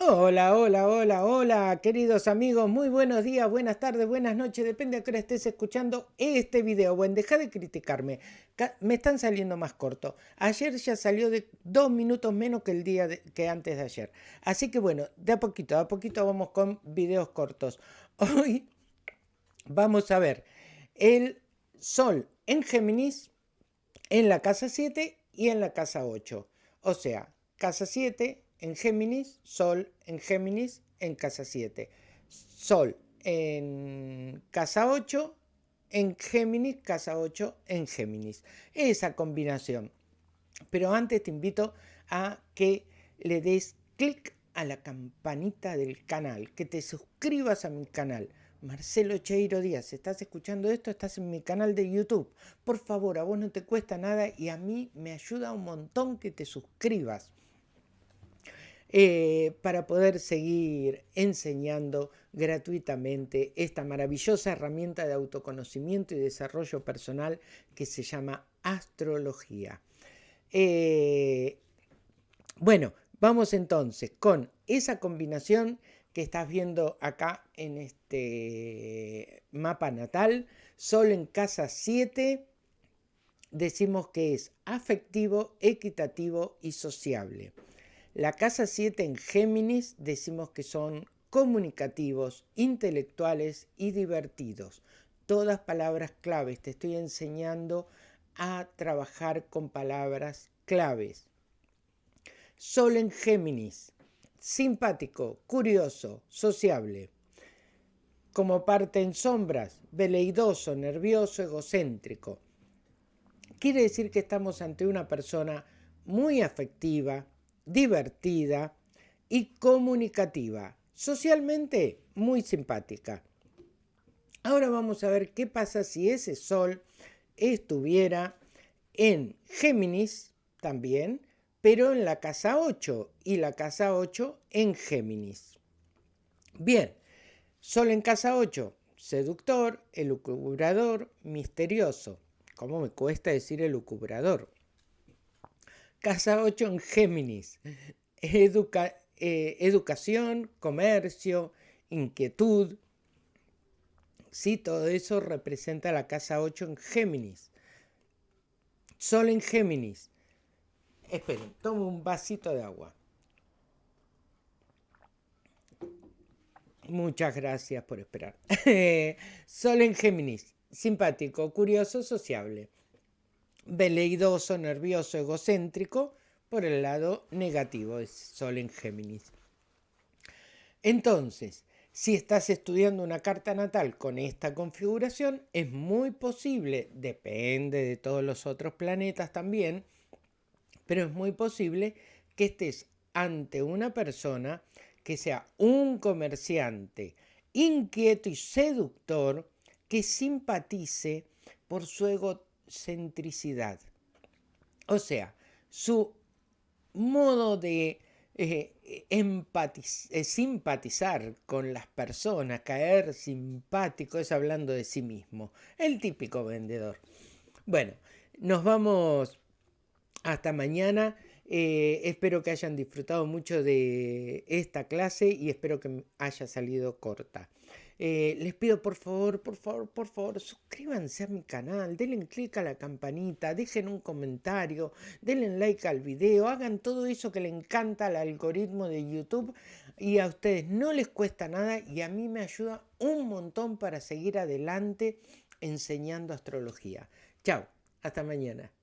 Hola, hola, hola, hola, queridos amigos, muy buenos días, buenas tardes, buenas noches, depende a qué hora estés escuchando este video. Bueno, deja de criticarme, me están saliendo más cortos. Ayer ya salió de dos minutos menos que el día que antes de ayer. Así que bueno, de a poquito, de a poquito vamos con videos cortos. Hoy vamos a ver el Sol en Géminis, en la casa 7 y en la casa 8. O sea, casa 7, en Géminis, Sol en Géminis en casa 7. Sol en casa 8, en Géminis, casa 8 en Géminis. Esa combinación. Pero antes te invito a que le des clic a la campanita del canal, que te suscribas a mi canal. Marcelo Cheiro Díaz, ¿estás escuchando esto? Estás en mi canal de YouTube. Por favor, a vos no te cuesta nada y a mí me ayuda un montón que te suscribas. Eh, para poder seguir enseñando gratuitamente esta maravillosa herramienta de autoconocimiento y desarrollo personal que se llama astrología. Eh, bueno, vamos entonces con esa combinación que estás viendo acá en este mapa natal, Sol en casa 7, decimos que es afectivo, equitativo y sociable. La casa 7 en Géminis decimos que son comunicativos, intelectuales y divertidos. Todas palabras claves. Te estoy enseñando a trabajar con palabras claves. Sol en Géminis. Simpático, curioso, sociable. Como parte en sombras, veleidoso, nervioso, egocéntrico. Quiere decir que estamos ante una persona muy afectiva, divertida y comunicativa. Socialmente muy simpática. Ahora vamos a ver qué pasa si ese sol estuviera en Géminis también, pero en la casa 8 y la casa 8 en Géminis. Bien, sol en casa 8, seductor, elucubrador, misterioso. ¿Cómo me cuesta decir elucubrador? Casa 8 en Géminis. Eh, educación, comercio, inquietud. Sí, todo eso representa la casa 8 en Géminis. Sol en Géminis. Esperen, tomo un vasito de agua. Muchas gracias por esperar. Sol en Géminis. Simpático, curioso, sociable veleidoso, nervioso, egocéntrico, por el lado negativo, es Sol en Géminis. Entonces, si estás estudiando una carta natal con esta configuración, es muy posible, depende de todos los otros planetas también, pero es muy posible que estés ante una persona que sea un comerciante inquieto y seductor que simpatice por su ego centricidad. O sea, su modo de eh, eh, simpatizar con las personas, caer simpático, es hablando de sí mismo, el típico vendedor. Bueno, nos vamos hasta mañana. Eh, espero que hayan disfrutado mucho de esta clase y espero que haya salido corta. Eh, les pido por favor, por favor, por favor, suscríbanse a mi canal, denle clic a la campanita, dejen un comentario, denle like al video, hagan todo eso que le encanta al algoritmo de YouTube y a ustedes no les cuesta nada y a mí me ayuda un montón para seguir adelante enseñando astrología. Chao, hasta mañana.